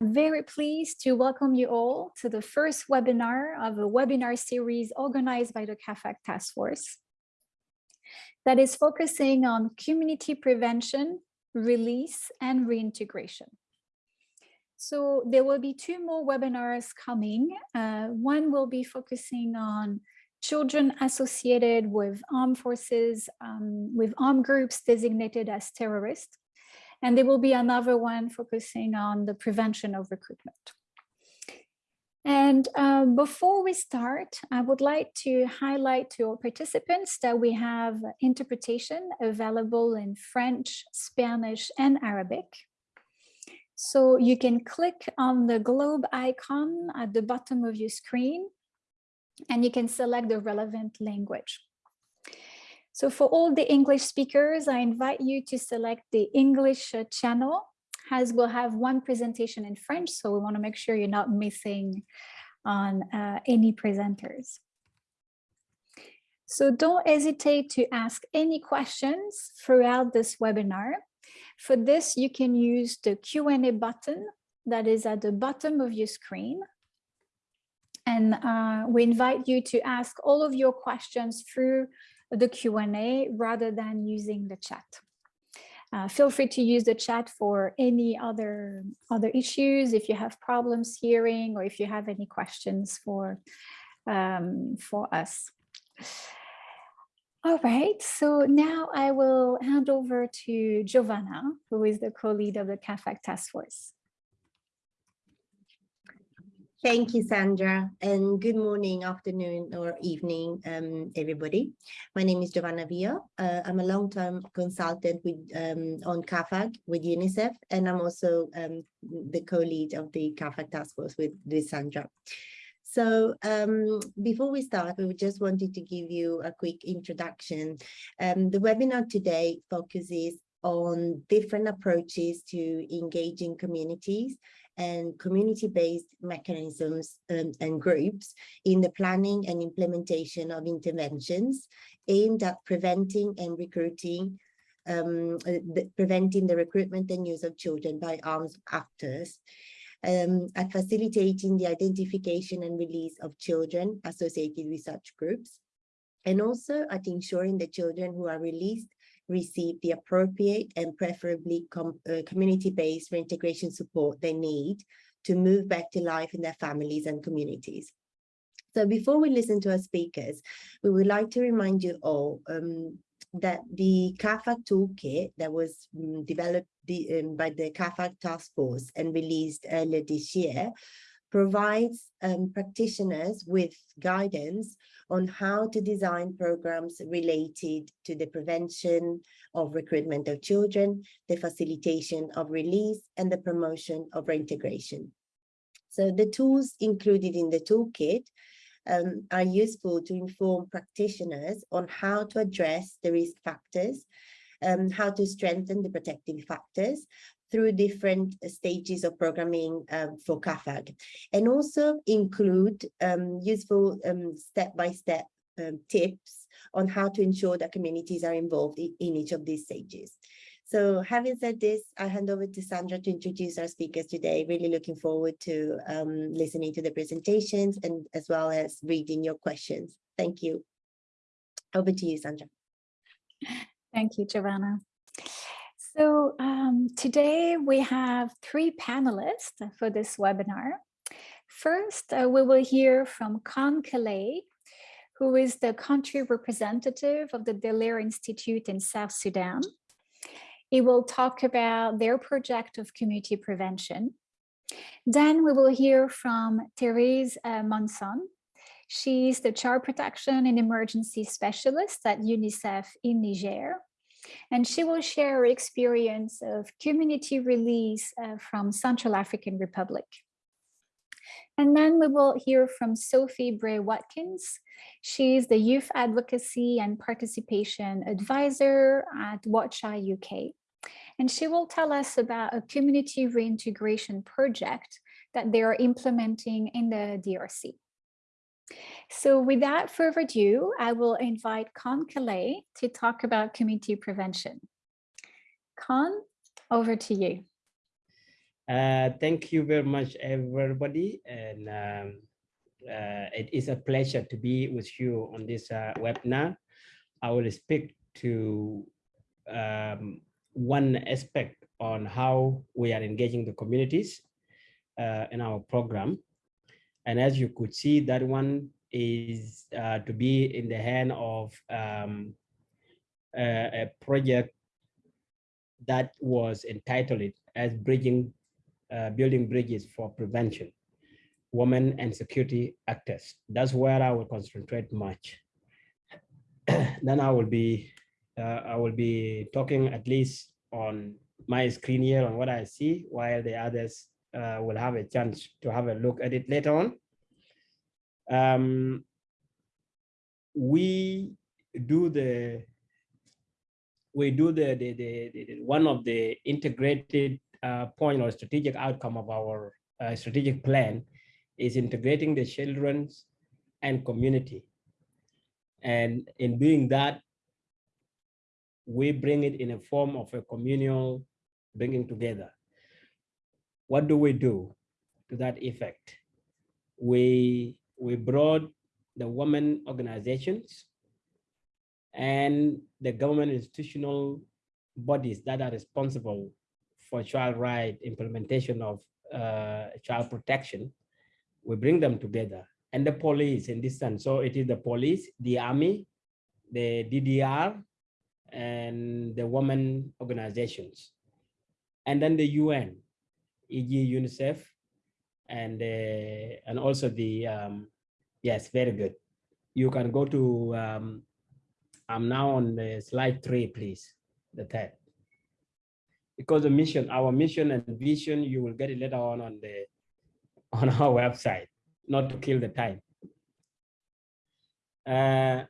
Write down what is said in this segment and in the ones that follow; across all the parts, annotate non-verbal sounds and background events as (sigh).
very pleased to welcome you all to the first webinar of a webinar series organized by the CAAFAG Task Force that is focusing on community prevention, release, and reintegration. So there will be two more webinars coming. Uh, one will be focusing on children associated with armed forces, um, with armed groups designated as terrorists. And there will be another one focusing on the prevention of recruitment. And uh, before we start, I would like to highlight to all participants that we have interpretation available in French, Spanish, and Arabic. So you can click on the globe icon at the bottom of your screen, and you can select the relevant language. So for all the English speakers, I invite you to select the English uh, channel as we'll have one presentation in French. So we want to make sure you're not missing on uh, any presenters. So don't hesitate to ask any questions throughout this webinar. For this, you can use the Q&A button that is at the bottom of your screen. And uh, we invite you to ask all of your questions through the Q&A rather than using the chat. Uh, feel free to use the chat for any other other issues if you have problems hearing or if you have any questions for um, for us. All right, so now I will hand over to Giovanna, who is the co-lead of the CAAFAG task force. Thank you, Sandra, and good morning, afternoon, or evening, um, everybody. My name is Giovanna Via. Uh, I'm a long-term consultant with um, on CAAFAG with UNICEF, and I'm also um, the co-lead of the CAAFAG task force with, with Sandra. So um, before we start, we just wanted to give you a quick introduction. Um, the webinar today focuses on different approaches to engaging communities and community-based mechanisms um, and groups in the planning and implementation of interventions aimed at preventing and recruiting um, uh, the, preventing the recruitment and use of children by armed actors, um, at facilitating the identification and release of children associated with such groups, and also at ensuring the children who are released receive the appropriate and preferably com uh, community-based reintegration support they need to move back to life in their families and communities. So before we listen to our speakers, we would like to remind you all um, that the CAAFAG toolkit that was um, developed the, um, by the CAAFAG task force and released earlier this year provides um, practitioners with guidance on how to design programs related to the prevention of recruitment of children, the facilitation of release, and the promotion of reintegration. So the tools included in the toolkit um, are useful to inform practitioners on how to address the risk factors, um, how to strengthen the protective factors, through different stages of programming um, for CAAFAG and also include um, useful um, step-by-step -step, um, tips on how to ensure that communities are involved in, in each of these stages. So having said this, I hand over to Sandra to introduce our speakers today. Really looking forward to um, listening to the presentations and as well as reading your questions. Thank you. Over to you, Sandra. Thank you, Giovanna. So um, today we have three panelists for this webinar. First, uh, we will hear from Khan Kalay, who is the country representative of the Daler Institute in South Sudan. He will talk about their project of community prevention. Then we will hear from Therese uh, Monson. She's the child protection and emergency specialist at UNICEF in Niger and she will share her experience of community release uh, from Central African Republic. And then we will hear from Sophie Bray Watkins. She's the Youth Advocacy and Participation Advisor at War Child UK. And she will tell us about a community reintegration project that they are implementing in the DRC. So without further ado, I will invite Con Kalay to talk about community prevention. Con, over to you. Uh, thank you very much, everybody. And um, uh, it is a pleasure to be with you on this uh, webinar. I will speak to um, one aspect on how we are engaging the communities uh, in our program. And as you could see, that one is uh, to be in the hand of um, a, a project that was entitled as Bridging, uh, Building Bridges for Prevention, Women and Security Actors. That's where I will concentrate much. (clears throat) then I will be, uh, I will be talking at least on my screen here on what I see, while the others uh, will have a chance to have a look at it later on. Um, we do the we do the, the, the, the one of the integrated uh, point or strategic outcome of our uh, strategic plan is integrating the children's and community. And in doing that, we bring it in a form of a communal bringing together. What do we do to that effect? We, we brought the women organizations and the government institutional bodies that are responsible for child right implementation of uh, child protection, we bring them together and the police in this sense. So it is the police, the army, the DDR, and the women organizations. And then the UN, e.g. UNICEF, and, uh, and also the, um, yes, very good. You can go to um, I'm now on the slide three, please, the third. Because the mission, our mission and vision, you will get it later on on the (laughs) on our website, not to kill the time. Uh,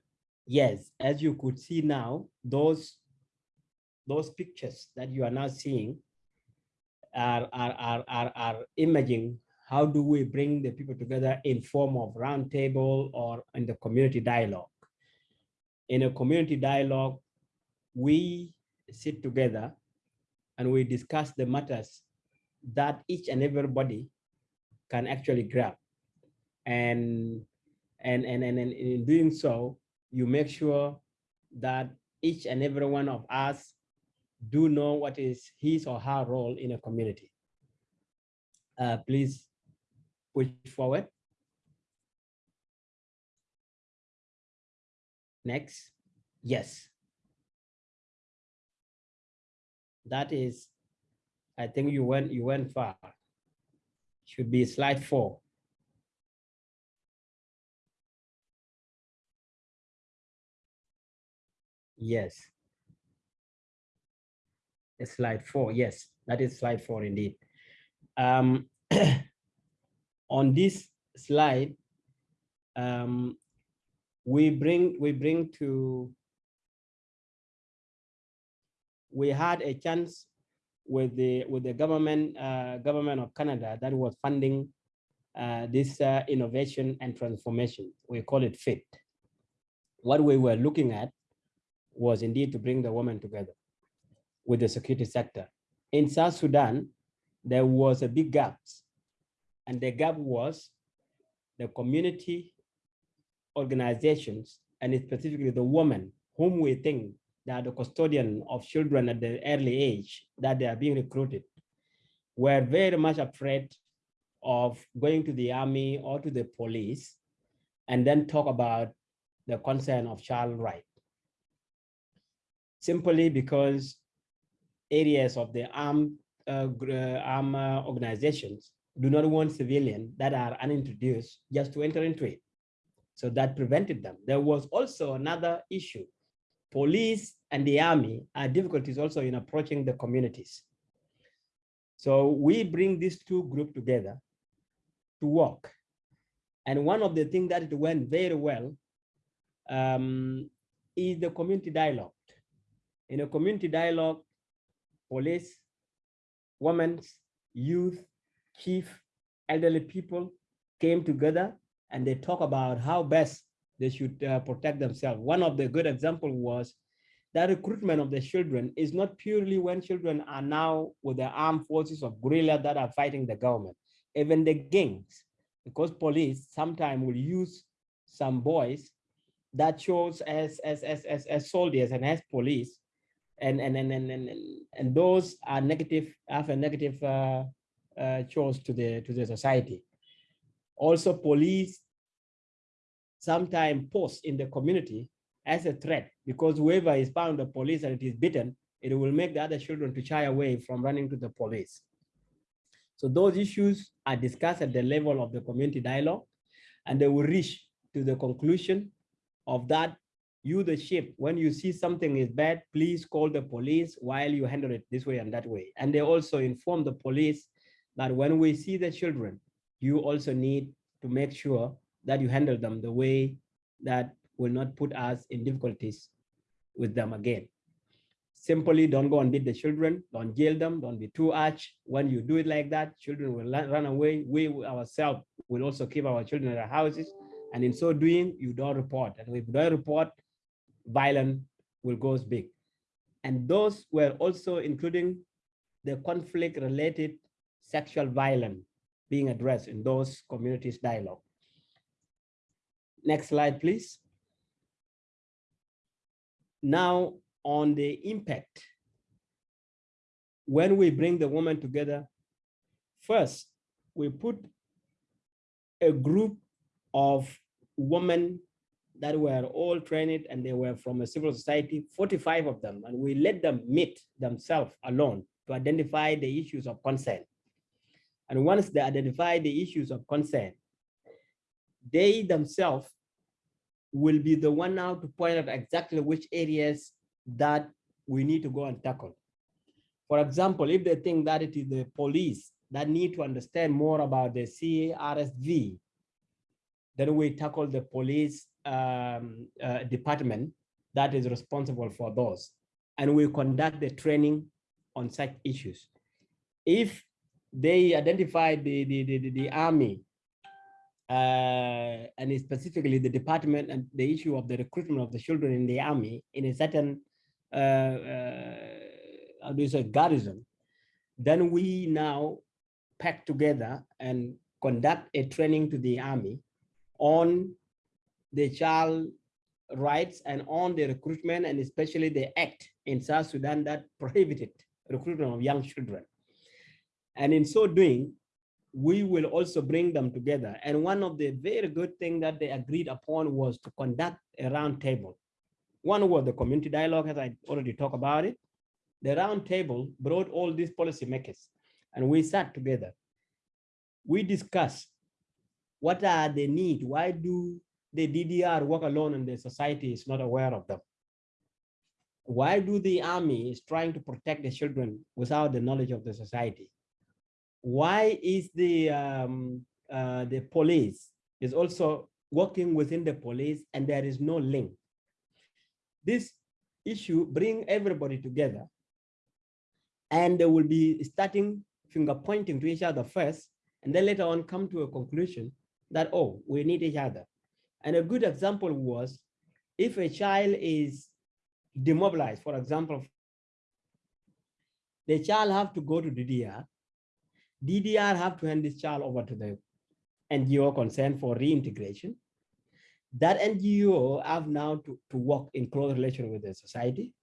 yes, as you could see now, those those pictures that you are now seeing are are are are, are imaging how do we bring the people together in form of roundtable or in the community dialogue in a community dialogue, we sit together and we discuss the matters that each and everybody can actually grab. And, and, and, and, and in doing so, you make sure that each and every one of us do know what is his or her role in a community. Uh, please push forward. Next, yes. That is, I think you went you went far. Should be slide four. Yes. Slide four, yes, that is slide four indeed. Um, (clears throat) on this slide, um, we bring we bring to we had a chance with the with the government uh, government of Canada that was funding uh, this uh, innovation and transformation. We call it FIT. What we were looking at was indeed to bring the women together with the security sector. In South Sudan, there was a big gap, and the gap was the community organizations, and specifically the women whom we think are the custodian of children at the early age that they are being recruited, were very much afraid of going to the army or to the police and then talk about the concern of child right. Simply because areas of the armed, uh, uh, armed organizations do not want civilians that are unintroduced just to enter into it. So that prevented them. There was also another issue. Police and the army are difficulties also in approaching the communities. So we bring these two groups together to work. And one of the things that went very well um, is the community dialogue. In a community dialogue, police, women, youth, chief, elderly people came together and they talk about how best they should uh, protect themselves. One of the good example was that recruitment of the children is not purely when children are now with the armed forces of guerrilla that are fighting the government, even the gangs, because police sometimes will use some boys that shows as as as as, as soldiers and as police and and and and and, and those are negative have a negative uh, uh, to the to the society. Also police sometimes post in the community as a threat because whoever is found the police and it is beaten it will make the other children to shy away from running to the police. So those issues are discussed at the level of the community dialogue and they will reach to the conclusion of that you the ship. When you see something is bad please call the police while you handle it this way and that way. And they also inform the police that when we see the children you also need to make sure that you handle them the way that will not put us in difficulties with them again. Simply don't go and beat the children. Don't jail them. Don't be too harsh. When you do it like that children will run away. We ourselves will also keep our children at our houses. And in so doing, you don't report. And if you don't report, violence will go big. And those were also including the conflict related sexual violence being addressed in those communities dialogue. Next slide, please. Now on the impact, when we bring the woman together, first, we put a group of women that were all trained and they were from a civil society, 45 of them, and we let them meet themselves alone to identify the issues of concern. And once they identify the issues of concern, they themselves will be the one now to point out exactly which areas that we need to go and tackle. For example, if they think that it is the police that need to understand more about the CRSV then we tackle the police um, uh, department that is responsible for those. And we conduct the training on such issues. If they identify the, the, the, the army uh, and specifically the department and the issue of the recruitment of the children in the army in a certain uh, uh, how say garrison, then we now pack together and conduct a training to the army on the child rights and on the recruitment and especially the act in South Sudan that prohibited recruitment of young children. And in so doing, we will also bring them together. And one of the very good things that they agreed upon was to conduct a roundtable. One was the community dialogue, as I already talked about it. The roundtable brought all these policymakers and we sat together. We discussed what are the need? Why do the DDR work alone and the society is not aware of them? Why do the army is trying to protect the children without the knowledge of the society? Why is the um, uh, the police is also working within the police and there is no link? This issue bring everybody together and they will be starting finger pointing to each other first and then later on come to a conclusion that, oh, we need each other. And a good example was if a child is demobilized, for example, the child have to go to DDR. DDR have to hand this child over to the NGO concerned for reintegration. That NGO have now to, to work in close relation with the society.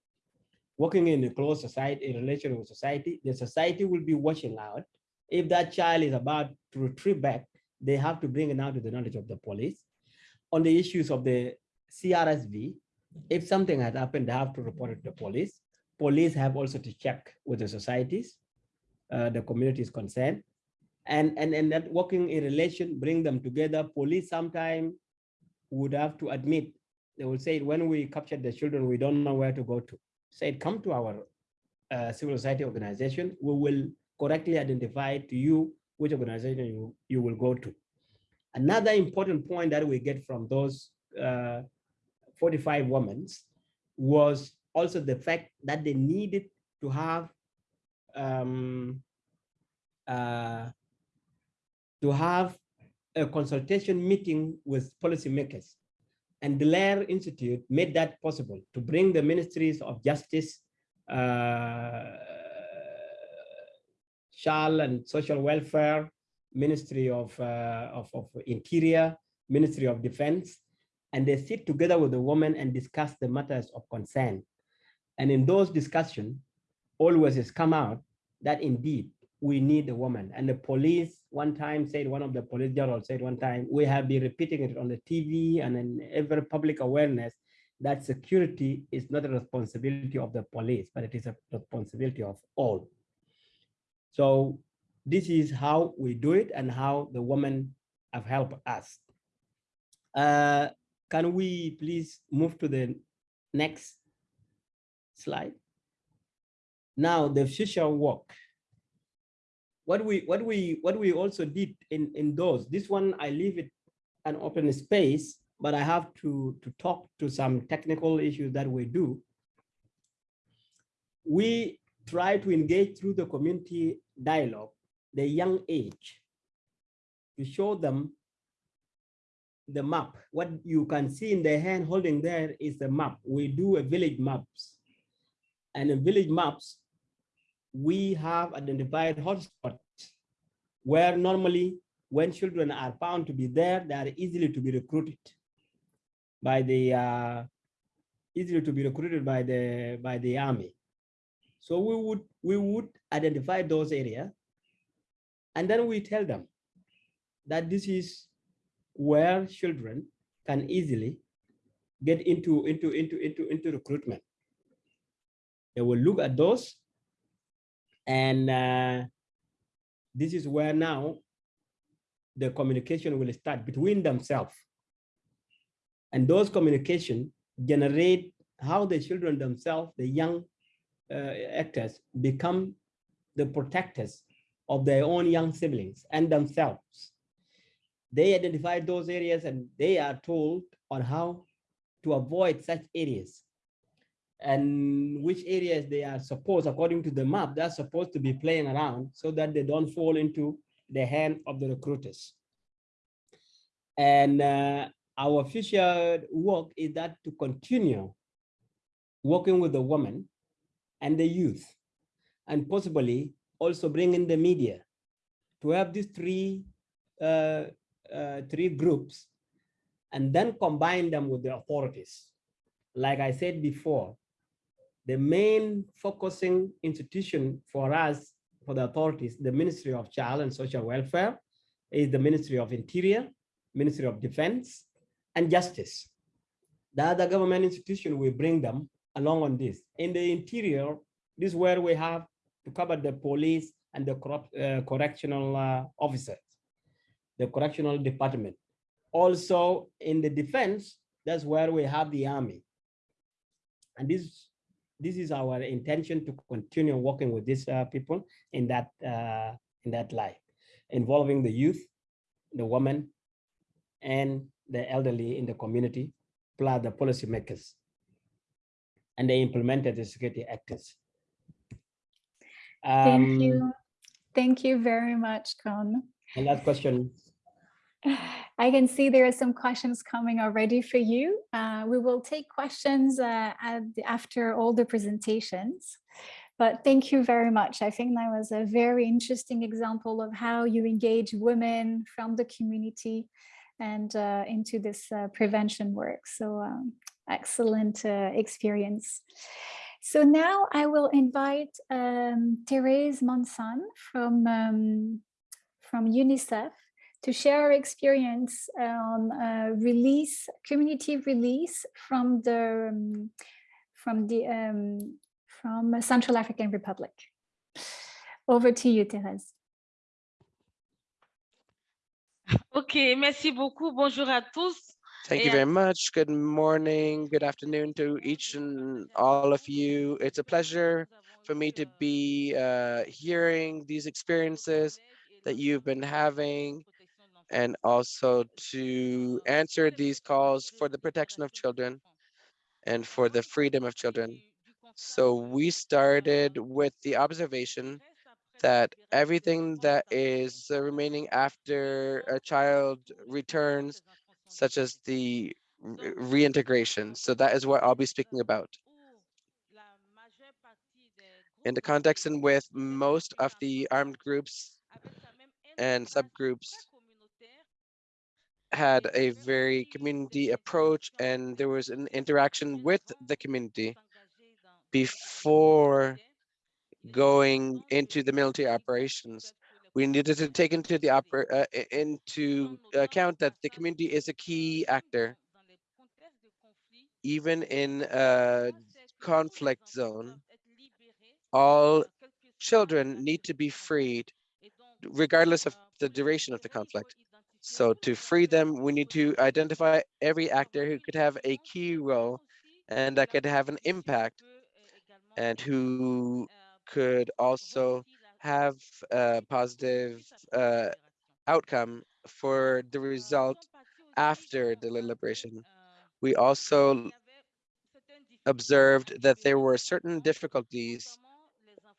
Working in a close society, in relation with society, the society will be watching out. If that child is about to retrieve back, they have to bring it now to the knowledge of the police. On the issues of the CRSV, if something has happened, they have to report it to the police. Police have also to check with the societies, uh, the communities concerned, and, and, and that working in relation, bring them together. Police sometimes would have to admit, they will say, when we captured the children, we don't know where to go to. Say, come to our uh, civil society organization, we will correctly identify to you which organization you, you will go to. Another important point that we get from those uh, 45 women was also the fact that they needed to have um, uh, to have a consultation meeting with policymakers. And the Lair Institute made that possible to bring the ministries of justice, uh, child and social welfare, Ministry of, uh, of, of Interior, Ministry of Defense, and they sit together with the women and discuss the matters of concern. And in those discussions, always has come out that indeed we need a woman. And the police one time said, one of the police generals said one time, we have been repeating it on the TV and in every public awareness that security is not a responsibility of the police, but it is a responsibility of all. So this is how we do it and how the women have helped us. Uh, can we please move to the next slide? Now the future work. What we what we what we also did in in those this one I leave it an open space, but I have to to talk to some technical issues that we do. We try to engage through the community dialogue the young age to show them the map. What you can see in the hand holding there is the map. We do a village maps. And in village maps, we have identified hotspots where normally when children are found to be there, they are easily to be recruited by the uh, easily to be recruited by the by the army. So we would we would identify those areas, and then we tell them that this is where children can easily get into into into into into recruitment. They will look at those, and uh, this is where now the communication will start between themselves. And those communication generate how the children themselves, the young uh, actors, become the protectors of their own young siblings and themselves. They identify those areas and they are told on how to avoid such areas and which areas they are supposed, according to the map, they're supposed to be playing around so that they don't fall into the hand of the recruiters. And uh, our future work is that to continue working with the women and the youth, and possibly also bring in the media to have these three, uh, uh, three groups and then combine them with the authorities. Like I said before, the main focusing institution for us, for the authorities, the Ministry of Child and Social Welfare, is the Ministry of Interior, Ministry of Defense, and Justice. The other government institution will bring them along on this. In the interior, this is where we have to cover the police and the corrupt, uh, correctional uh, officers, the correctional department. Also in the defense, that's where we have the army. And this this is our intention to continue working with these uh, people in that uh, in that life, involving the youth, the women, and the elderly in the community, plus the policymakers, and they implemented the security actors. Thank Um, you. Thank you very much, Con. And last question. (sighs) I can see there are some questions coming already for you. Uh, we will take questions uh, the, after all the presentations. But thank you very much. I think that was a very interesting example of how you engage women from the community and uh, into this uh, prevention work. So um, excellent uh, experience. So now I will invite um, Therese Monson from, um, from UNICEF to share our experience on uh, release, community release from the um, from the um, from Central African Republic. Over to you, Thérèse. Ok, merci beaucoup. Bonjour à tous. Thank you very much. Good morning, good afternoon to each and all of you. It's a pleasure for me to be uh, hearing these experiences that you've been having and also to answer these calls for the protection of children and for the freedom of children. So we started with the observation that everything that is uh, remaining after a child returns, such as the re- reintegration. So that is what I'll be speaking about. In the context and with most of the armed groups and subgroups had a very community approach and there was an interaction with the community before going into the military operations. We needed to take into the oper uh, into account that the community is a key actor, even in a conflict zone. All children need to be freed, regardless of the duration of the conflict. So to free them, we need to identify every actor who could have a key role and that could have an impact and who could also have a positive uh, outcome for the result after the liberation. We also observed that there were certain difficulties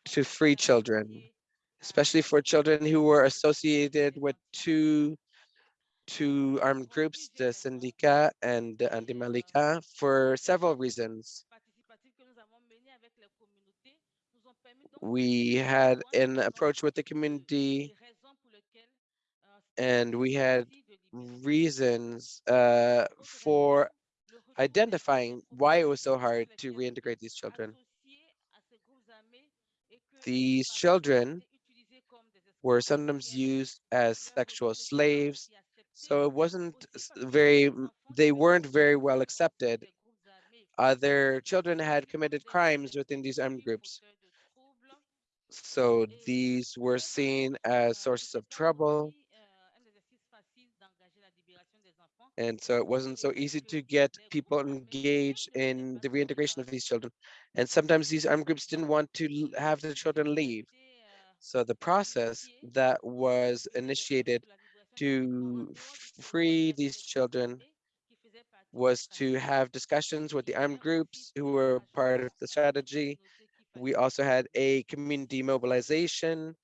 to free children, especially for children who were associated with two two armed groups, the Syndicat and the Antibalaka, for several reasons. We had an approach with the community and we had reasons uh, for identifying why it was so hard to reintegrate these children. These children were sometimes used as sexual slaves, so it wasn't very, they weren't very well accepted. Other children had committed crimes within these armed groups. So these were seen as sources of trouble. And so it wasn't so easy to get people engaged in the reintegration of these children. And sometimes these armed groups didn't want to have the children leave. So the process that was initiated to free these children was to have discussions with the armed groups who were part of the strategy. We also had a community mobilization,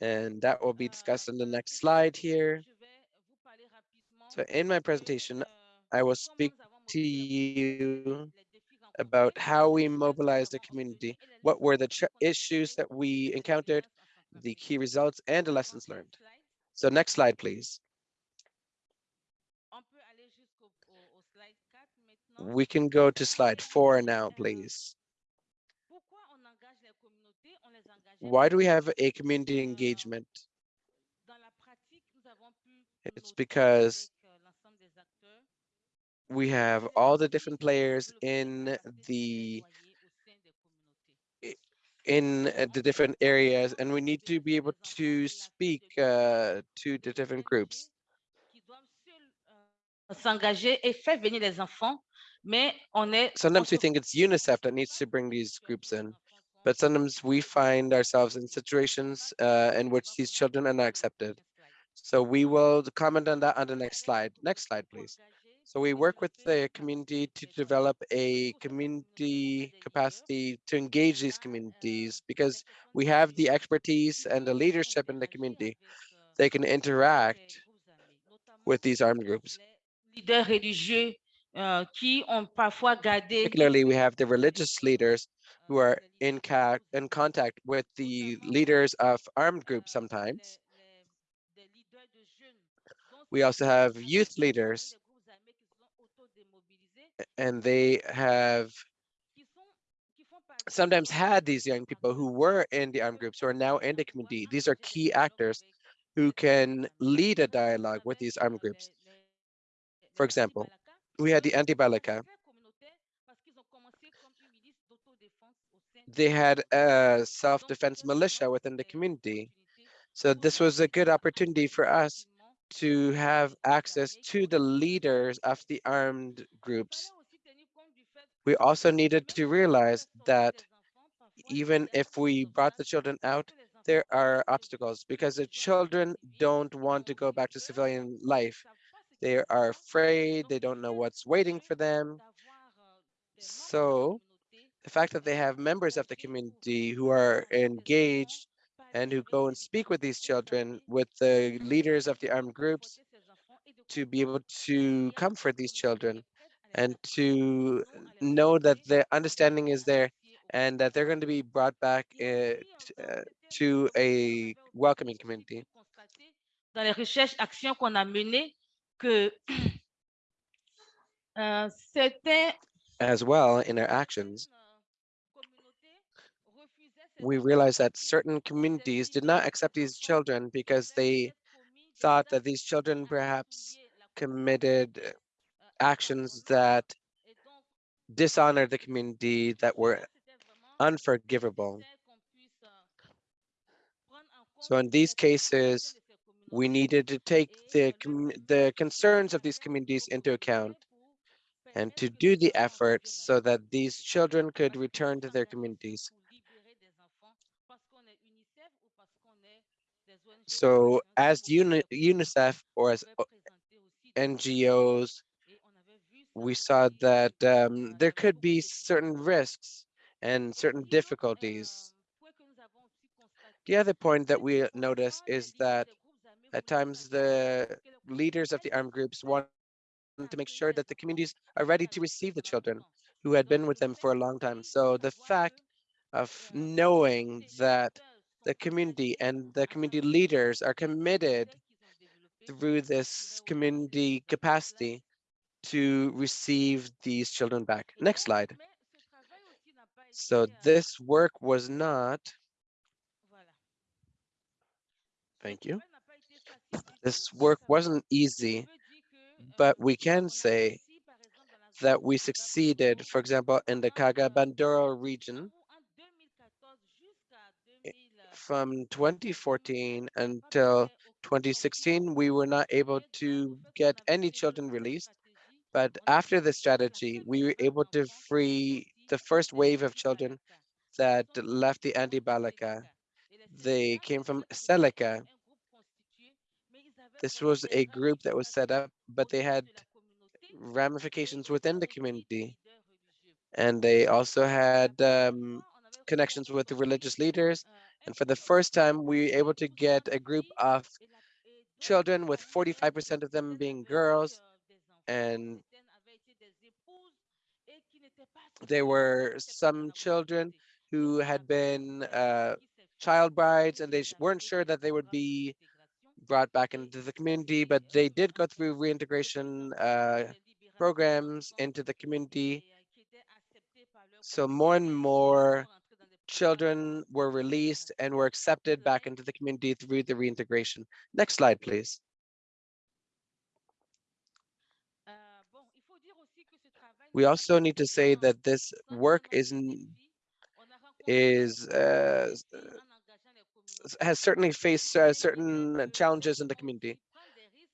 and that will be discussed in the next slide here. So in my presentation, I will speak to you about how we mobilized the community, what were the issues that we encountered, the key results, and the lessons learned. So next slide, please. We can go to slide four now, please. Why do we have a community engagement? It's because we have all the different players in the in the different areas and we need to be able to speak uh, to the different groups. s'engager et faire venir les enfants, mais on est on Sometimes we think it's UNICEF that needs to bring these groups in, but sometimes we find ourselves in situations uh, in which these children are not accepted. So we will comment on that on the next slide. Next slide, please. So we work with the community to develop a community capacity to engage these communities because we have the expertise and the leadership in the community. They can interact with these armed groups. leaders religieux qui ont parfois gardé Particularly, we have the religious leaders who are in, in contact with the leaders of armed groups sometimes. We also have youth leaders, and they have sometimes had these young people who were in the armed groups who are now in the community. These are key actors who can lead a dialogue with these armed groups. For example, we had the Antibalaka. They had a self-defense militia within the community. So this was a good opportunity for us to have access to the leaders of the armed groups. We also needed to realize that even if we brought the children out, there are obstacles because the children don't want to go back to civilian life. They are afraid, they don't know what's waiting for them. So the fact that they have members of the community who are engaged and who go and speak with these children, with the leaders of the armed groups, to be able to comfort these children and to know that the understanding is there and that they're going to be brought back uh, uh, to a welcoming community. Dans les recherches, actions qu'on a menées, que (clears throat) euh, certains As well, in our actions, we realized that certain communities did not accept these children because they thought that these children perhaps committed actions that dishonored the community that were unforgivable. So in these cases, we needed to take the the concerns of these communities into account and to do the efforts so that these children could return to their communities. So as UNICEF or as NGOs, we saw that um, there could be certain risks and certain difficulties. The other point that we notice is that at times the leaders of the armed groups want to make sure that the communities are ready to receive the children who had been with them for a long time. So the fact of knowing that the community and the community leaders are committed through this community capacity to receive these children back. Next slide. So this work was not, thank you. This work wasn't easy, but we can say that we succeeded, for example, in the Kaga-Bandoro region from 2014 until 2016, we were not able to get any children released. But after the strategy, we were able to free the first wave of children that left the Antibalaka. They came from Seleka. This was a group that was set up, but they had ramifications within the community. And they also had um, connections with the religious leaders. And for the first time, we were able to get a group of children with 45% of them being girls. And there were some children who had been uh, child brides and they weren't sure that they would be brought back into the community, but they did go through reintegration uh, programs into the community. So more and more children were released and were accepted back into the community through the reintegration. Next slide, please. We also need to say that this work is is uh, has certainly faced uh, certain challenges in the community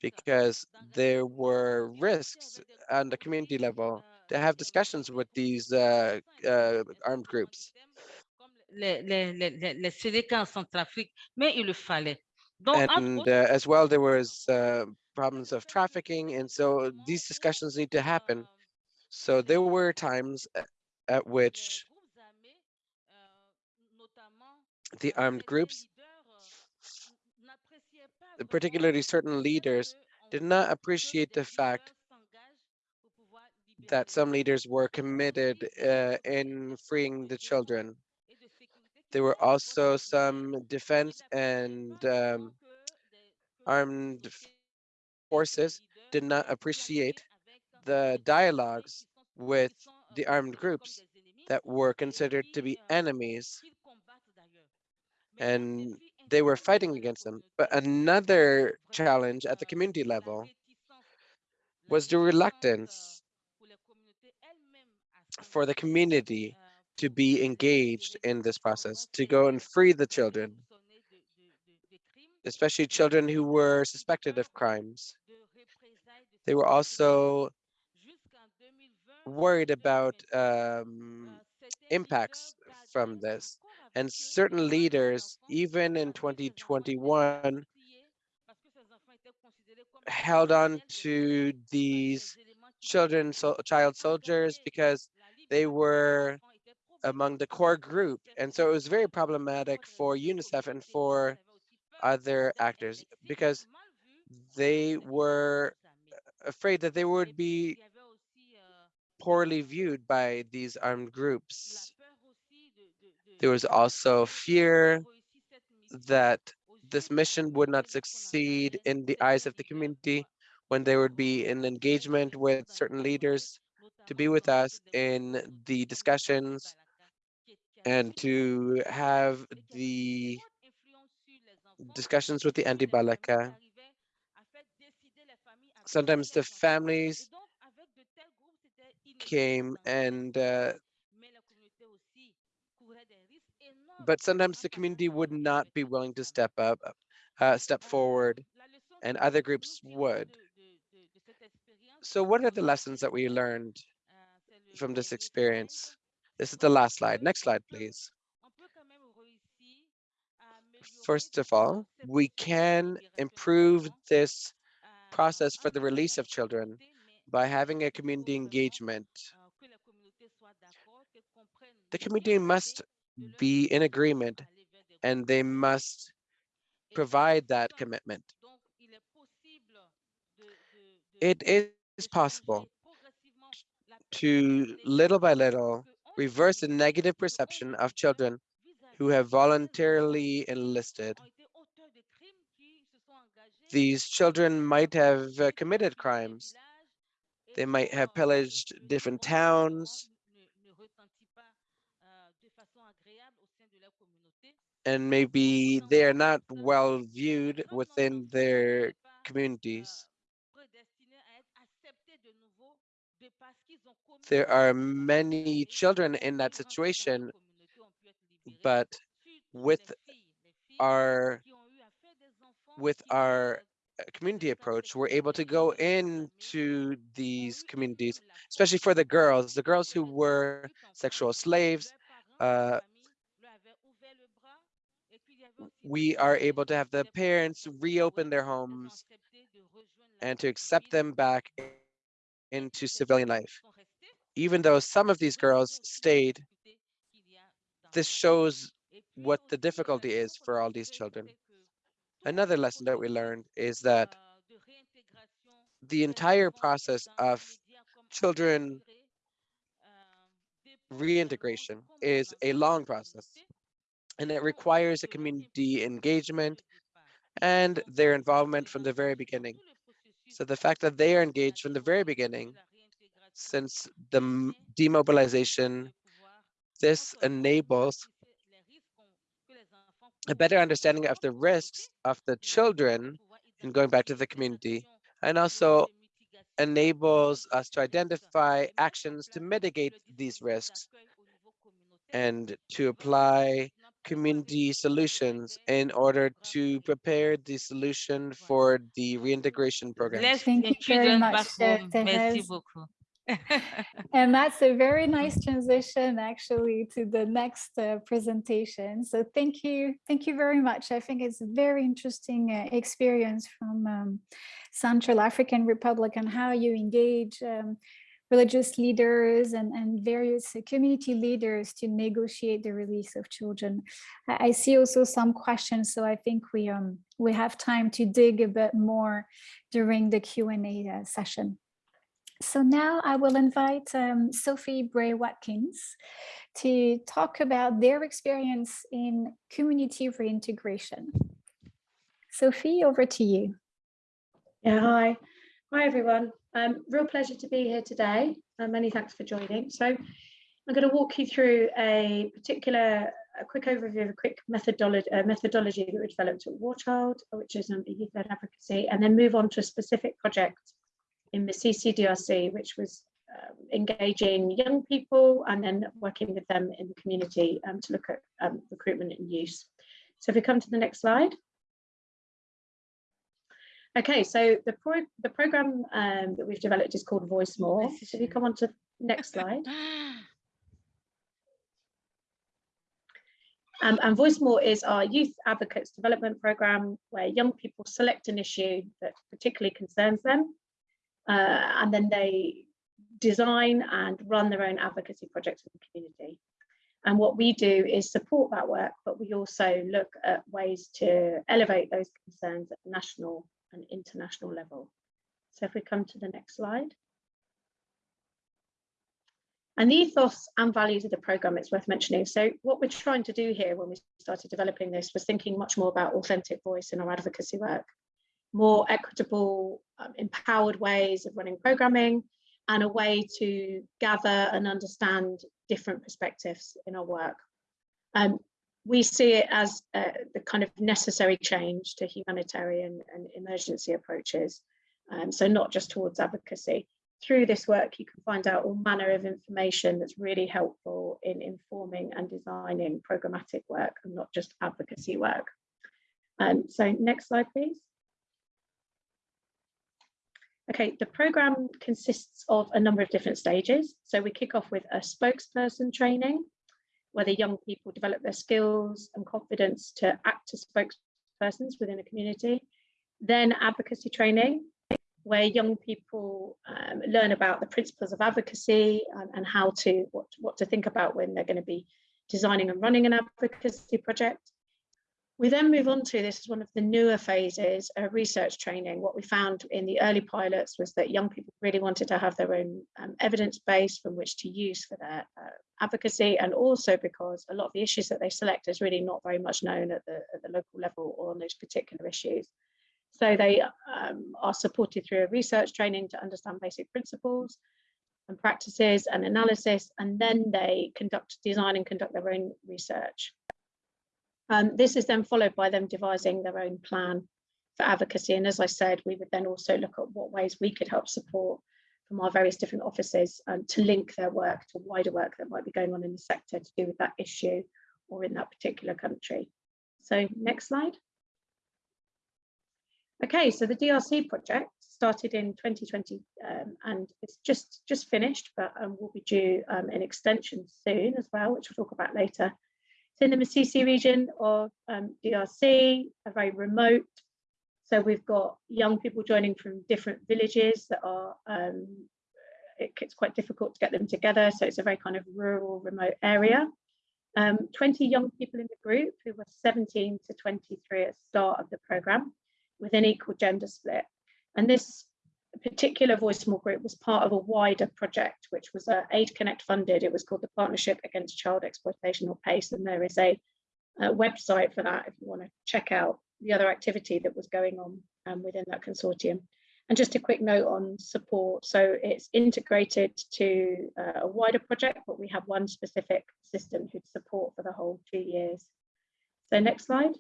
because there were risks on the community level to have discussions with these uh, uh, armed groups. Les, les, les, en Centrafrique, mais il le fallait. Donc, and uh, as well there was uh, problems of trafficking and so these discussions need to happen so there were times at which the armed groups particularly certain leaders did not appreciate the fact that some leaders were committed uh, in freeing the children there were also some defense and um, armed forces did not appreciate the dialogues with the armed groups that were considered to be enemies and they were fighting against them. But another challenge at the community level was the reluctance for the community to be engaged in this process, to go and free the children, especially children who were suspected of crimes. They were also worried about um, impacts from this. And certain leaders, even in 2021, held on to these children, so, child soldiers, because they were among the core group. And so it was very problematic for UNICEF and for other actors because they were afraid that they would be poorly viewed by these armed groups. There was also fear that this mission would not succeed in the eyes of the community when there would be an engagement with certain leaders to be with us in the discussions and to have the discussions with the Antibalaka. Sometimes the families came and uh, but sometimes the community would not be willing to step up, uh, step forward, and other groups would. So what are the lessons that we learned from this experience? This is the last slide. Next slide, please. First of all, we can improve this process for the release of children by having a community engagement. The community must be in agreement and they must provide that commitment. It is possible to little by little reverse the negative perception of children who have voluntarily enlisted. These children might have uh, committed crimes. They might have pillaged different towns. And maybe they are not well viewed within their communities. There are many children in that situation, but with our with our uh, community approach, we're able to go into these communities, especially for the girls, the girls who were sexual slaves. Uh, we are able to have the parents reopen their homes and to accept them back into civilian life. Even though some of these girls stayed, this shows what the difficulty is for all these children. Another lesson that we learned is that the entire process of children reintegration is a long process and it requires a community engagement and their involvement from the very beginning. So the fact that they are engaged from the very beginning, since the demobilization, this enables a better understanding of the risks of the children in going back to the community and also enables us to identify actions to mitigate these risks and to apply community solutions in order to prepare the solution for the reintegration program. Thank you very much, back (laughs) And that's a very nice transition actually to the next uh, presentation. So thank you. Thank you very much. I think it's a very interesting uh, experience from um, Central African Republic and how you engage um, religious leaders and, and various uh, community leaders to negotiate the release of children. I, I see also some questions, so I think we um we have time to dig a bit more during the Q&A uh, session. So now I will invite um, Sophie Bray Watkins to talk about their experience in community reintegration. Sophie, over to you. Yeah, hi. Hi, everyone. Um, real pleasure to be here today. Uh, many thanks for joining. So I'm going to walk you through a particular, a quick overview of a quick methodology, uh, methodology that we developed at War Child, which is um, youth-led advocacy, and then move on to a specific project in the CCDRC, which was um, engaging young people and then working with them in the community um, to look at um, recruitment and use. So if we come to the next slide. Okay, so the pro the program um, that we've developed is called Voice More. So if you come on to next slide. (laughs) Um, and Voice More is our youth advocates development program where young people select an issue that particularly concerns them. Uh, and then they design and run their own advocacy projects in the community. And what we do is support that work, but we also look at ways to elevate those concerns at national and international level. So if we come to the next slide. And the ethos and values of the programme, it's worth mentioning. So what we're trying to do here when we started developing this was thinking much more about authentic voice in our advocacy work, more equitable, um, empowered ways of running programming, and a way to gather and understand different perspectives in our work. Um, we see it as uh, the kind of necessary change to humanitarian and emergency approaches. Um, so not just towards advocacy. Through this work, you can find out all manner of information that's really helpful in informing and designing programmatic work and not just advocacy work. Um, so next slide, please. Okay, the programme consists of a number of different stages. So we kick off with a spokesperson training, where the young people develop their skills and confidence to act as spokespersons within a community. Then advocacy training, where young people um, learn about the principles of advocacy and, and how to what, what to think about when they're going to be designing and running an advocacy project. We then move on to this is one of the newer phases of research training. What we found in the early pilots was that young people really wanted to have their own um, evidence base from which to use for their uh, advocacy, and also because a lot of the issues that they select is really not very much known at the, at the local level or on those particular issues. So they um, are supported through a research training to understand basic principles and practices and analysis, and then they conduct design and conduct their own research. Um, this is then followed by them devising their own plan for advocacy. And as I said, we would then also look at what ways we could help support from our various different offices um, to link their work to wider work that might be going on in the sector to do with that issue or in that particular country. So next slide. Okay, so the DRC project started in 2020 um, and it's just just finished, but um, will be due um, an extension soon as well, which we'll talk about later. In the Masisi region of um, DRC, a very remote. So we've got young people joining from different villages that are, um, it, it's quite difficult to get them together. So it's a very kind of rural, remote area. Um, 20 young people in the group who were 17 to 23 at start of the programme with an equal gender split. And this particular Voice More group was part of a wider project, which was uh, Aid Connect funded. It was called the Partnership Against Child Exploitation or PACE. And there is a, website for that if you want to check out the other activity that was going on um, within that consortium. And just a quick note on support. So it's integrated to uh, a wider project, but we have one specific assistant who'd support for the whole two years. So next slide.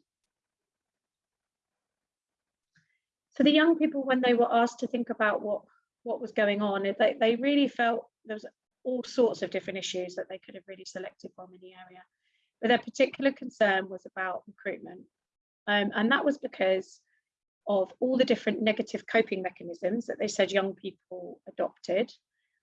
So the young people, when they were asked to think about what, what was going on, they, they really felt there was all sorts of different issues that they could have really selected from in the area. But their particular concern was about recruitment. Um, and that was because of all the different negative coping mechanisms that they said young people adopted.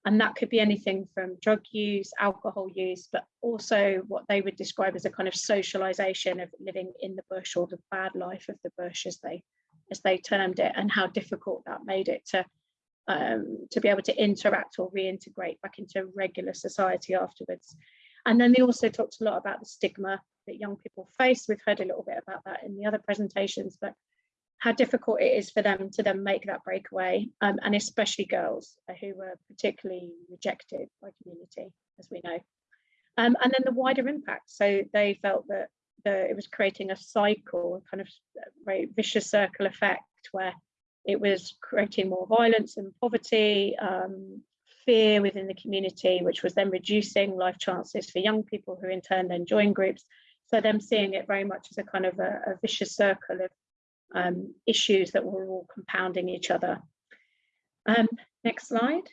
And that could be anything from drug use, alcohol use, but also what they would describe as a kind of socialization of living in the bush or the bad life of the bush as they as they termed it, and how difficult that made it to um, to be able to interact or reintegrate back into regular society afterwards. And then they also talked a lot about the stigma that young people face. We've heard a little bit about that in the other presentations, but how difficult it is for them to then make that breakaway, um, and especially girls who were particularly rejected by community, as we know. Um, and then the wider impact. So they felt that the, it was creating a cycle, a kind of very vicious circle effect where it was creating more violence and poverty, um, fear within the community, which was then reducing life chances for young people who in turn then join groups. So them seeing it very much as a kind of a, a vicious circle of um, issues that were all compounding each other. Um, next slide.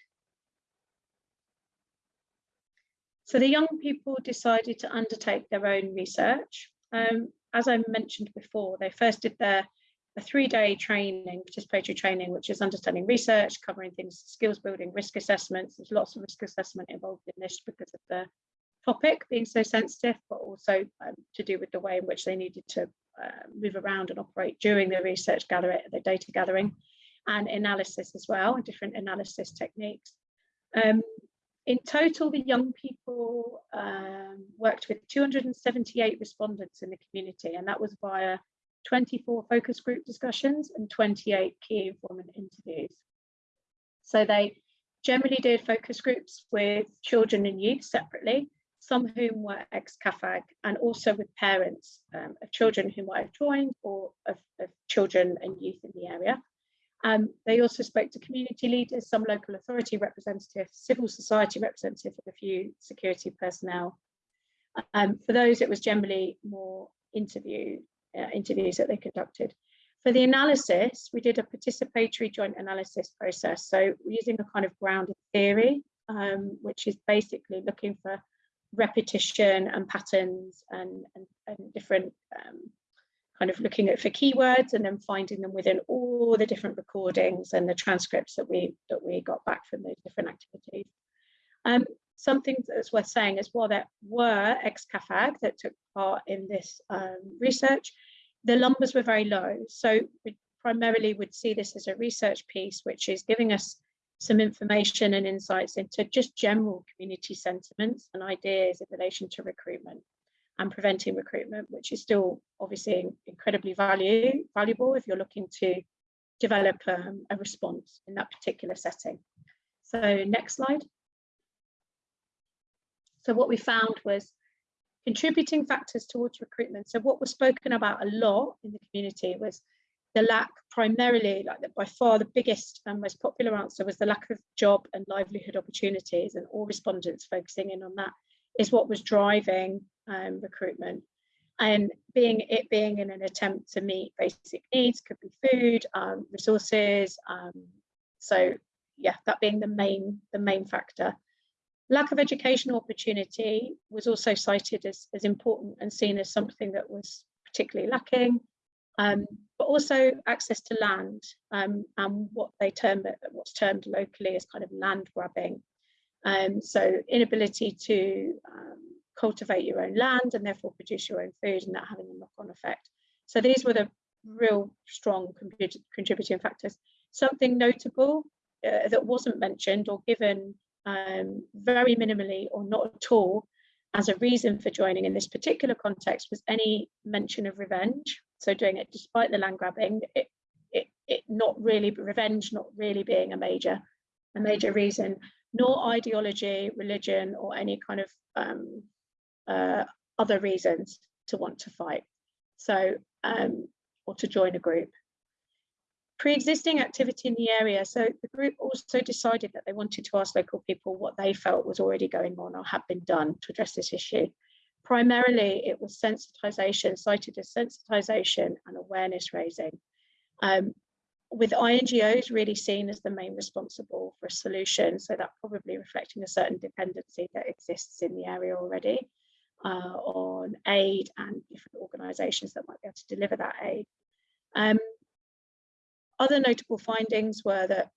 So the young people decided to undertake their own research. Um, as I mentioned before, they first did their a three-day training, participatory training, which is understanding research, covering things, skills building, risk assessments. There's lots of risk assessment involved in this because of the topic being so sensitive, but also um, to do with the way in which they needed to uh, move around and operate during the research gathering, the data gathering, and analysis as well, and different analysis techniques. Um, in total, the young people um, worked with 278 respondents in the community, and that was via 24 focus group discussions and 28 key informant interviews. So they generally did focus groups with children and youth separately, some whom were ex-CAAFAG and also with parents um, of children who might have joined or of, of children and youth in the area. Um, they also spoke to community leaders, some local authority representatives, civil society representatives, and a few security personnel. Um, for those, it was generally more interview uh, interviews that they conducted. For the analysis, we did a participatory joint analysis process. So using a kind of grounded theory, um, which is basically looking for repetition and patterns and, and, and different um, kind of looking at for keywords and then finding them within all the different recordings and the transcripts that we that we got back from those different activities. Um, something that's worth saying is while there were ex-CAAFAG that took part in this um, research, the numbers were very low. So we primarily would see this as a research piece, which is giving us some information and insights into just general community sentiments and ideas in relation to recruitment and preventing recruitment, which is still obviously incredibly value, valuable if you're looking to develop um, a response in that particular setting. So next slide. So what we found was contributing factors towards recruitment. So what was spoken about a lot in the community was the lack primarily, like the, by far the biggest and most popular answer was the lack of job and livelihood opportunities and all respondents focusing in on that is what was driving um, recruitment. And being it being in an attempt to meet basic needs could be food um, resources um, so yeah that being the main the main factor. Lack of educational opportunity was also cited as, as important and seen as something that was particularly lacking um, but also access to land um, and what they term what's termed locally as kind of land grabbing. Um, so inability to um, cultivate your own land and therefore produce your own food and that having a knock-on effect. So these were the real strong contributing factors. Something notable uh, that wasn't mentioned or given um, very minimally or not at all as a reason for joining in this particular context was any mention of revenge. So doing it despite the land grabbing, it, it, it not really revenge not really being a major a major reason nor ideology, religion, or any kind of um, uh, other reasons to want to fight. So, um, or to join a group. Pre-existing activity in the area. So the group also decided that they wanted to ask local people what they felt was already going on or had been done to address this issue. Primarily, it was sensitization, cited as sensitization and awareness raising. Um, with INGOs really seen as the main responsible for a solution, so that probably reflecting a certain dependency that exists in the area already uh, on aid and different organisations that might be able to deliver that aid. Um, other notable findings were that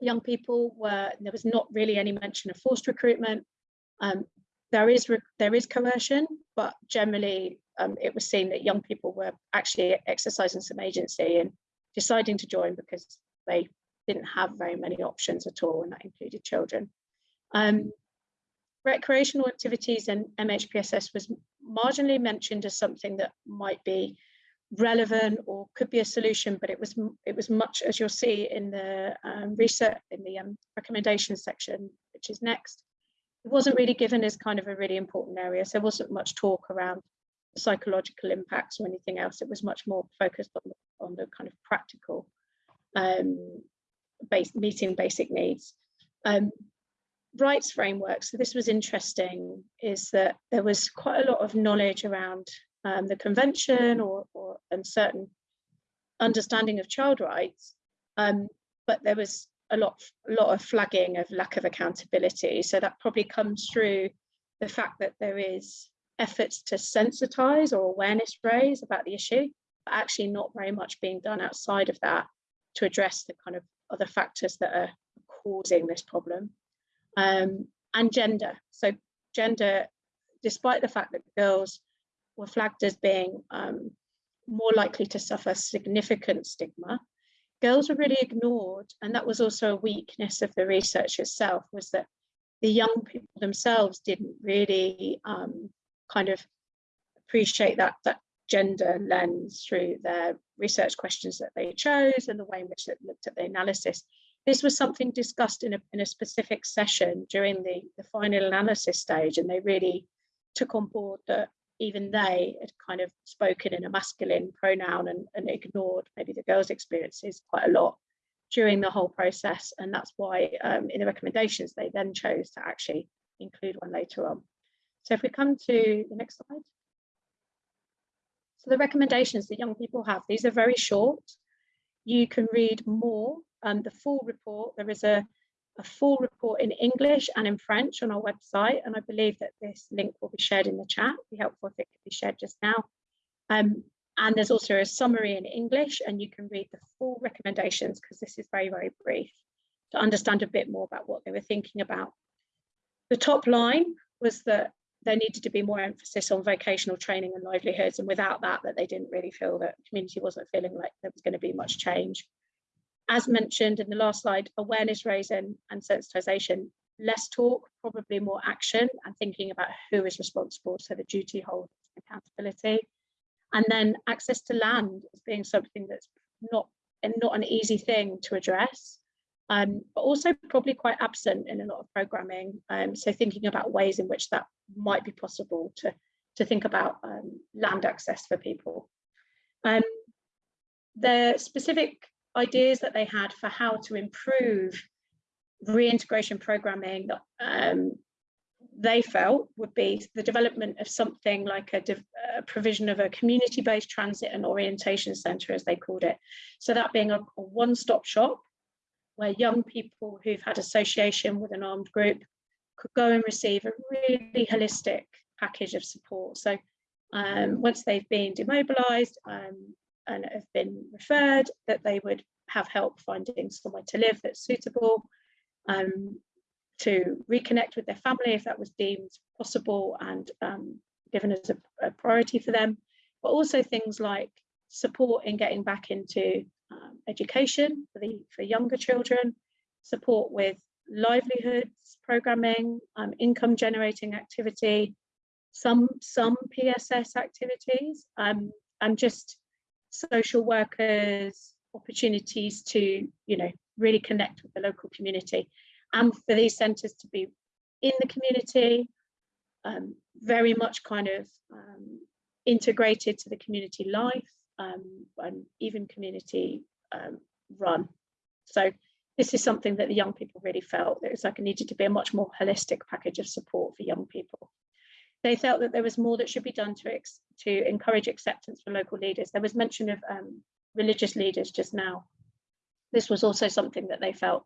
young people were, there was not really any mention of forced recruitment. Um, there is there is coercion, but generally um, it was seen that young people were actually exercising some agency and deciding to join because they didn't have very many options at all, and that included children. Um, recreational activities and MHPSS was marginally mentioned as something that might be relevant or could be a solution, but it was it was much as you'll see in the um, research in the um, recommendations section, which is next. It wasn't really given as kind of a really important area. So there wasn't much talk around psychological impacts or anything else. It was much more focused on the, on the kind of practical um, base, meeting basic needs. Um, rights framework, so this was interesting, is that there was quite a lot of knowledge around um, the convention or, or certain understanding of child rights, um, but there was a lot, a lot of flagging of lack of accountability. So that probably comes through the fact that there is efforts to sensitize or awareness raise about the issue, but actually not very much being done outside of that to address the kind of other factors that are causing this problem. Um, and gender. So gender, despite the fact that girls were flagged as being um, more likely to suffer significant stigma, girls were really ignored. And that was also a weakness of the research itself, was that the young people themselves didn't really um, kind of appreciate that that gender lens through their research questions that they chose and the way in which it looked at the analysis. This was something discussed in a, in a specific session during the, the final analysis stage, and they really took on board that even they had kind of spoken in a masculine pronoun and, and ignored maybe the girls' experiences quite a lot during the whole process. And that's why um, in the recommendations, they then chose to actually include one later on. So if we come to the next slide. So the recommendations that young people have, these are very short. You can read more. Um, the full report, there is a, a full report in English and in French on our website. And I believe that this link will be shared in the chat. It'd be helpful if it could be shared just now. Um, and there's also a summary in English and you can read the full recommendations because this is very, very brief to understand a bit more about what they were thinking about. The top line was that there needed to be more emphasis on vocational training and livelihoods and without that that they didn't really feel that community wasn't feeling like there was going to be much change as mentioned in the last slide awareness raising and sensitization less talk probably more action and thinking about who is responsible so the duty holds accountability and then access to land as being something that's not and not an easy thing to address um, but also probably quite absent in a lot of programming. Um, so thinking about ways in which that might be possible to, to think about um, land access for people. Um, the specific ideas that they had for how to improve reintegration programming that um, they felt would be the development of something like a, a provision of a community-based transit and orientation centre, as they called it. So that being a, a one-stop shop where young people who've had association with an armed group could go and receive a really holistic package of support. So um, once they've been demobilised um, and have been referred, that they would have help finding somewhere to live that's suitable, um, to reconnect with their family if that was deemed possible and um, given as a, a priority for them, but also things like support in getting back into um, education for the for younger children, support with livelihoods programming, um, income generating activity, some some PSS activities, um, and just social workers opportunities to you know really connect with the local community and for these centres to be in the community um, very much kind of um, integrated to the community life um, and even community um, run. So this is something that the young people really felt. It was like it needed to be a much more holistic package of support for young people. They felt that there was more that should be done to, to encourage acceptance for local leaders. There was mention of um, religious leaders just now. This was also something that they felt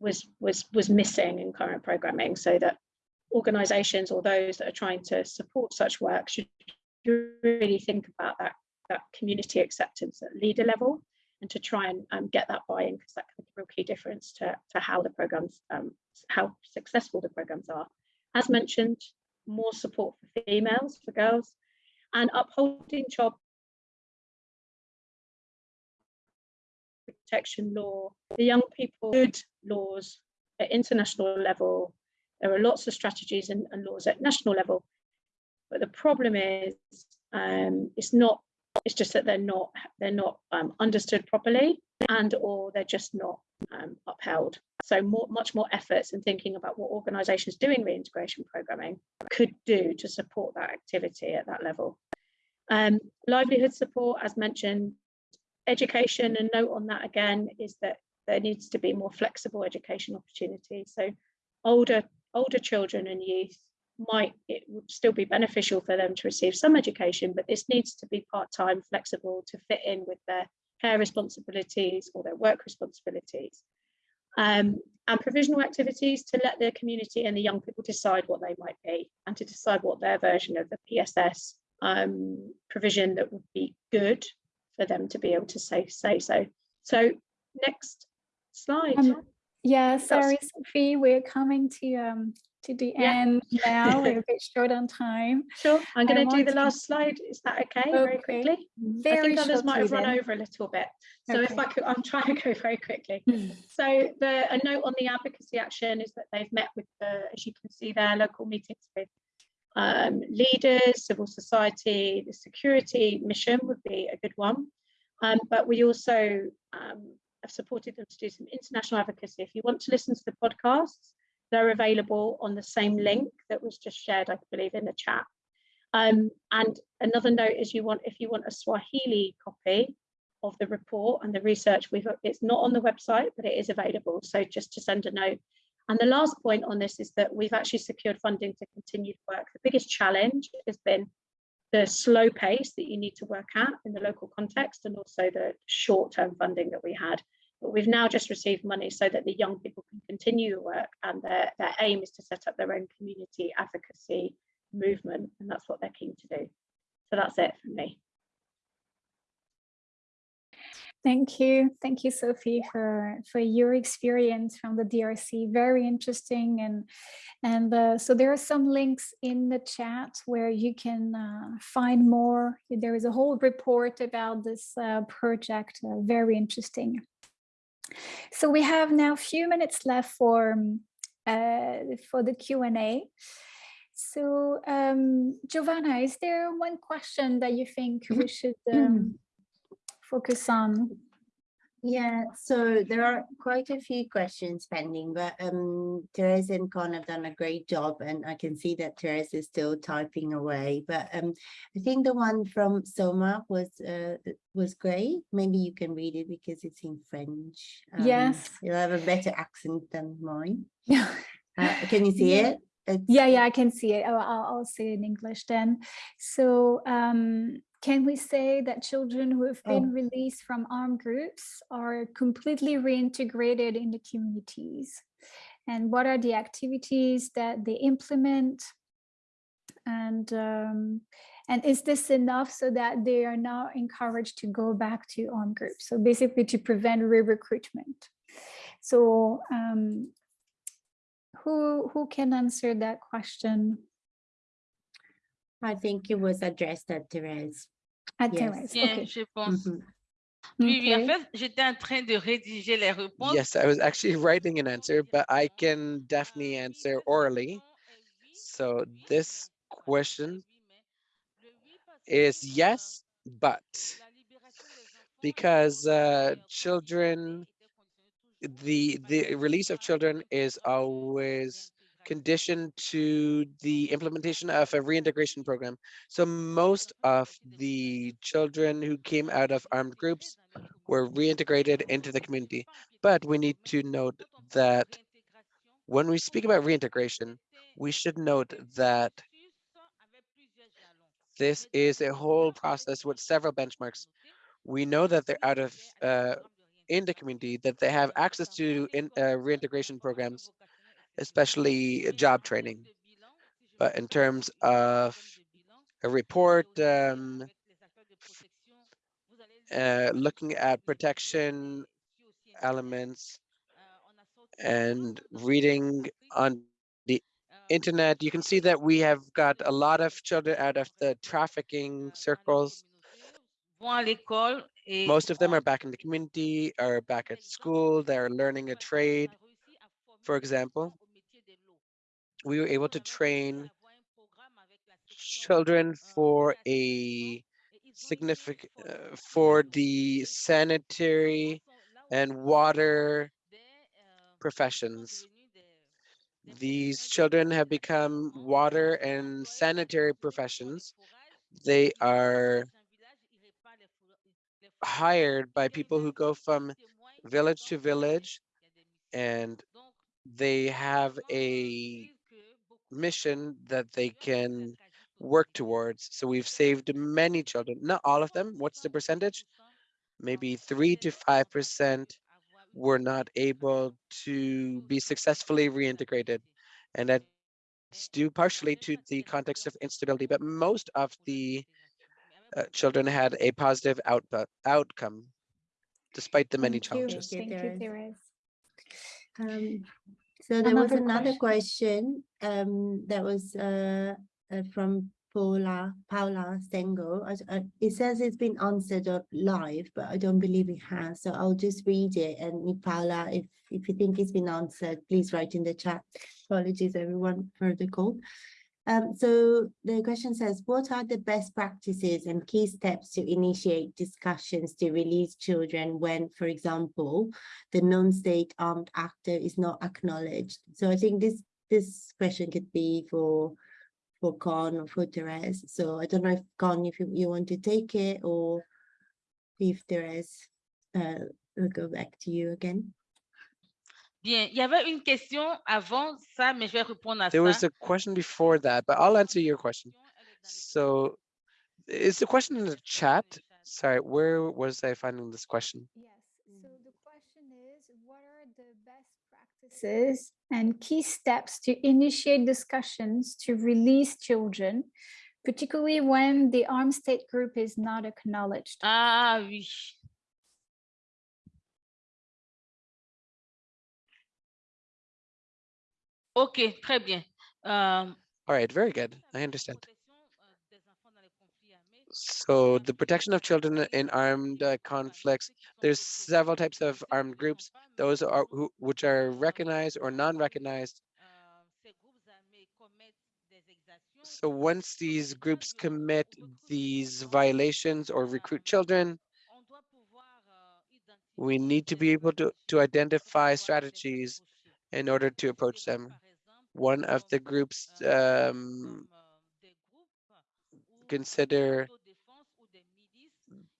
was, was, was missing in current programming so that organisations or those that are trying to support such work should really think about that that community acceptance at leader level and to try and um, get that buy-in because that can make a real key difference to, to how the programs, um, how successful the programs are. As mentioned, more support for females, for girls, and upholding child protection law, the young people good laws at international level. There are lots of strategies and, and laws at national level, but the problem is um, it's not it's just that they're not they're not um, understood properly and or they're just not um, upheld. So more, much more efforts in thinking about what organisations doing reintegration programming could do to support that activity at that level. Um, livelihood support, as mentioned, education, and note on that again is that there needs to be more flexible education opportunities. So older older children and youth might it would still be beneficial for them to receive some education, but this needs to be part-time, flexible to fit in with their care responsibilities or their work responsibilities. Um, and provisional activities to let the community and the young people decide what they might be and to decide what their version of the PSS um, provision that would be good for them to be able to say, say so. So next slide. Um, yeah, sorry, Sophie, we're coming to um, to the Yeah. end now. We're a (laughs) bit short on time. Sure, I'm going to do the last slide. Is that okay? Very Okay. quickly. I think others might have run then. over a little bit. So if I could, I'm trying to go very quickly. (laughs) So the a note on the advocacy action is that they've met with the, as you can see there, local meetings with um, leaders, civil society, the security mission would be a good one. Um, but we also um, have supported them to do some international advocacy. If you want to listen to the podcasts, they're available on the same link that was just shared, I believe, in the chat. Um, and another note is you want if you want a Swahili copy of the report and the research, we've it's not on the website, but it is available. So just to send a note. And the last point on this is that we've actually secured funding to continue work. The biggest challenge has been the slow pace that you need to work at in the local context and also the short-term funding that we had. But we've now just received money so that the young people can continue the work and their, their aim is to set up their own community advocacy movement and that's what they're keen to do. So that's it from me. Thank you. Thank you, Sophie, for, for your experience from the DRC. Very interesting. And, and uh, so there are some links in the chat where you can uh, find more. There is a whole report about this uh, project. uh, very interesting. So we have now a few minutes left for, um, uh, for the Q&A. So um, Giovanna, is there one question that you think we should um, focus on? Yeah, so there are quite a few questions pending, but um, Therese and Con have done a great job and I can see that Therese is still typing away. But um, I think the one from Soma was uh, was great. Maybe you can read it because it's in French. Um, Yes. You'll have a better accent than mine. (laughs) Yeah. Uh, can you see Yeah. it? It's- Yeah, yeah, I can see it. I'll, I'll I'll say it in English then. So um, can we say that children who have been Oh. released from armed groups are completely reintegrated in the communities? And what are the activities that they implement? And um, and is this enough so that they are now encouraged to go back to armed groups? So basically to prevent re-recruitment. So um, who who can answer that question? I think it was addressed at Therese. At Yes. Bien, okay. je pense. Mhm. Oui, oui, en fait, j'étais en train de rédiger les réponses. Yes, I was actually writing an answer, but I can definitely answer orally. So this question is yes, but because uh, children, the the release of children is always conditioned to the implementation of a reintegration program. So most of the children who came out of armed groups were reintegrated into the community. But we need to note that when we speak about reintegration, we should note that this is a whole process with several benchmarks. We know that they're out of uh, in the community, that they have access to in, uh, reintegration programs, especially job training. But in terms of a report, um, uh, looking at protection elements and reading on the internet, you can see that we have got a lot of children out of the trafficking circles. Most of them are back in the community, are back at school, they're learning a trade. For example, we were able to train children for a significant, uh, for the sanitary and water professions. These children have become water and sanitary professions. They are hired by people who go from village to village and they have a mission that they can work towards. So we've saved many children, not all of them. What's the percentage? Maybe three to five percent were not able to be successfully reintegrated. And that's due partially to the context of instability, but most of the uh, children had a positive output outcome despite the many Thank challenges. Thank you, Thank you, Therese. Um, so there was Another another question um, that was uh, uh, from Paula Paula Stengo. I s- uh, It says it's been answered live, but I don't believe it has. So I'll just read it. And Paula, if if you think it's been answered, please write in the chat. Apologies, everyone, for the call. Um, so the question says, what are the best practices and key steps to initiate discussions to release children when, for example, the non-state armed actor is not acknowledged? So I think this this question could be for for Con or for Therese. So I don't know if Con, if you, you want to take it or if Therese, uh, will go back to you again. Bien, il y avait une question avant ça, mais je vais répondre à There was a question before that, but I'll answer your question. So is the question in the chat? Sorry, where was I finding this question? Yes, so the question is, what are the best practices and key steps to initiate discussions to release children, particularly when the armed state group is not acknowledged? Ah oui. Ok, très bien. Euh, All right, very good. I understand. euh, des enfants dans les conflits armés, So the protection of children in armed uh, conflicts, there's several types of armed groups, those are who, which are recognized or non-recognized. euh, ces groupes armés commettent des exactions. So once these groups commit these violations or recruit children, on doit pouvoir, identifier we need to be able to, to identify strategies in order to approach them. One of the groups euh, um, groupes ou consider d'autodéfense ou des milices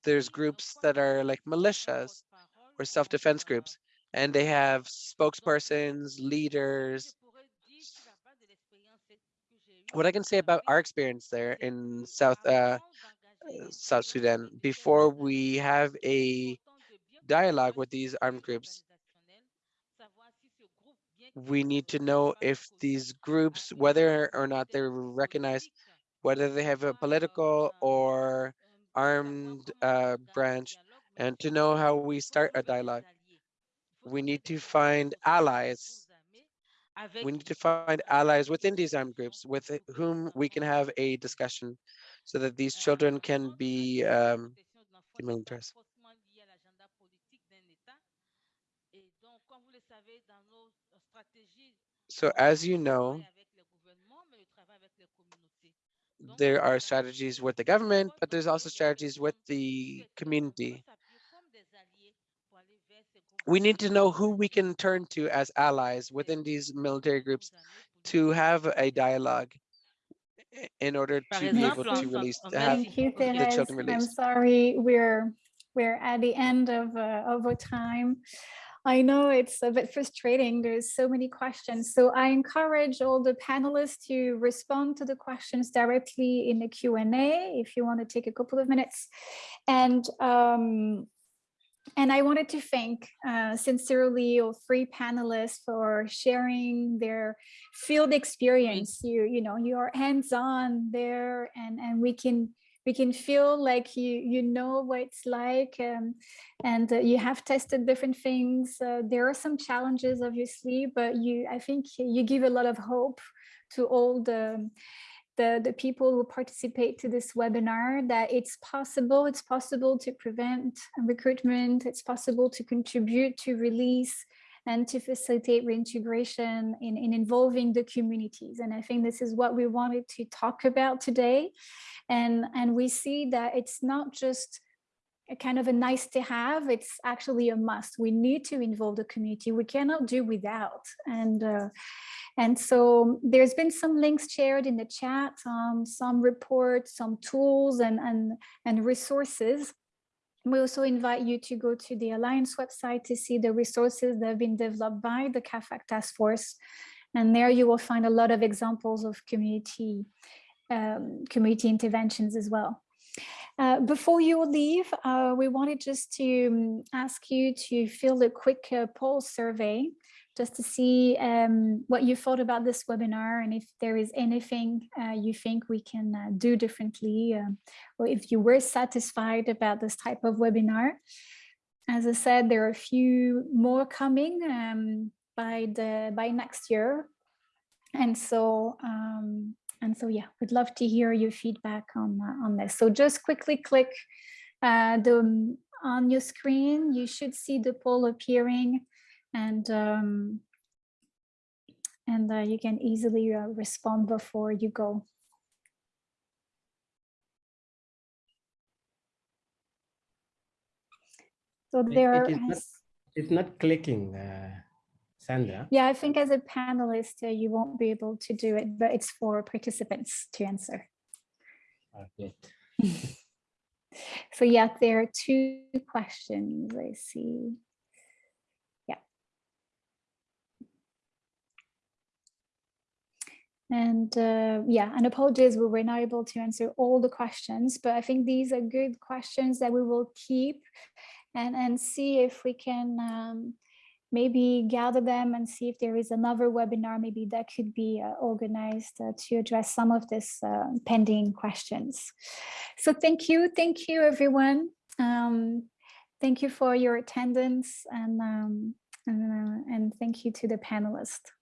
there's groups that are like militias or self-defense groups, and they have spokespersons, leaders. je pourrais dire sur la base de l'expérience que j'ai eue What I can say about our experience there in South uh, uh, South Sudan, before we have a dialogue with these armed groups, we need to know if these groups, whether or not they're recognized, whether they have a political or armed uh, branch, and to know how we start a dialogue. We need to find allies. We need to find allies within these armed groups with whom we can have a discussion so that these children can be um, demilitarized. So as you know, there are strategies with the government, but there's also strategies with the community. We need to know who we can turn to as allies within these military groups to have a dialogue in order to be able to release, en to have Thank you, the Therese. children I'm sorry, we're we're at the end of uh, of our time. I know it's a bit frustrating. There's so many questions. So I encourage all the panelists to respond to the questions directly in the Q&A if you want to take a couple of minutes. And um, and I wanted to thank uh, sincerely all three panelists for sharing their field experience. You, you know, you are hands-on there and, and we can we can feel like you you know what it's like um, and uh, you have tested different things. Uh, there are some challenges, obviously, but you I think you give a lot of hope to all the the, the people who participate to this webinar that it's possible, it's possible to prevent recruitment, it's possible to contribute to release and to facilitate reintegration in, in involving the communities. And I think this is what we wanted to talk about today. And, and we see that it's not just a kind of a nice to have, it's actually a must. We need to involve the community. We cannot do without. And uh, and so there's been some links shared in the chat, um, some reports, some tools and, and, and resources. We also invite you to go to the Alliance website to see the resources that have been developed by the CAAFAG Task Force. And there you will find a lot of examples of community, um, community interventions as well. Uh, before you leave, uh, we wanted just to um, ask you to fill a quick uh, poll survey just to see um, what you thought about this webinar and if there is anything uh, you think we can uh, do differently um, or if you were satisfied about this type of webinar. As I said, there are a few more coming um, by the by next year. And so um, and so, yeah, we'd love to hear your feedback on, uh, on this. So just quickly click uh, the, on your screen, you should see the poll appearing and, um, and uh, you can easily uh, respond before you go. So It- there it is not- It's not clicking, uh, Sandra. yeah, I think as a panelist, uh, you won't be able to do it, but it's for participants to answer. Okay. (laughs) So yeah, there are two questions I see. And uh, yeah, and apologies, we were not able to answer all the questions, but I think these are good questions that we will keep and, and see if we can um, maybe gather them and see if there is another webinar maybe that could be uh, organized uh, to address some of this uh, pending questions. So thank you, thank you everyone. Um, thank you for your attendance and um, and, uh, and thank you to the panelists.